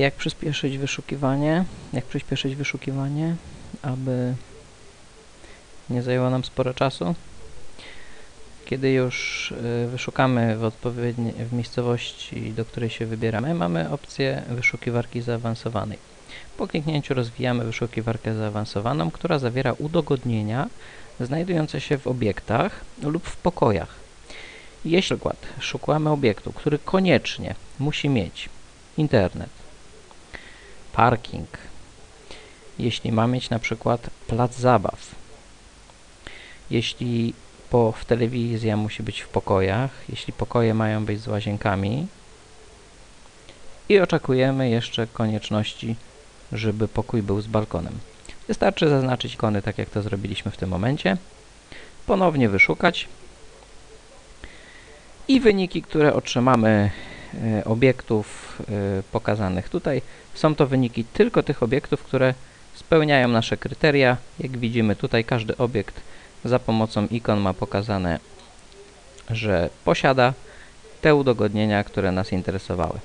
Jak przyspieszyć wyszukiwanie? Jak przyspieszyć wyszukiwanie, aby nie zajęło nam sporo czasu? Kiedy już y, wyszukamy w odpowiedniej w miejscowości, do której się wybieramy, mamy opcję wyszukiwarki zaawansowanej. Po kliknięciu rozwijamy wyszukiwarkę zaawansowaną, która zawiera udogodnienia znajdujące się w obiektach lub w pokojach. Jeśli przykład szukamy obiektu, który koniecznie musi mieć internet, parking, jeśli ma mieć na przykład plac zabaw, jeśli po, w telewizja musi być w pokojach, jeśli pokoje mają być z łazienkami. I oczekujemy jeszcze konieczności, żeby pokój był z balkonem. Wystarczy zaznaczyć ikony, tak jak to zrobiliśmy w tym momencie, ponownie wyszukać. I wyniki, które otrzymamy obiektów e, pokazanych tutaj, są to wyniki tylko tych obiektów, które spełniają nasze kryteria. Jak widzimy tutaj każdy obiekt za pomocą ikon ma pokazane, że posiada te udogodnienia, które nas interesowały.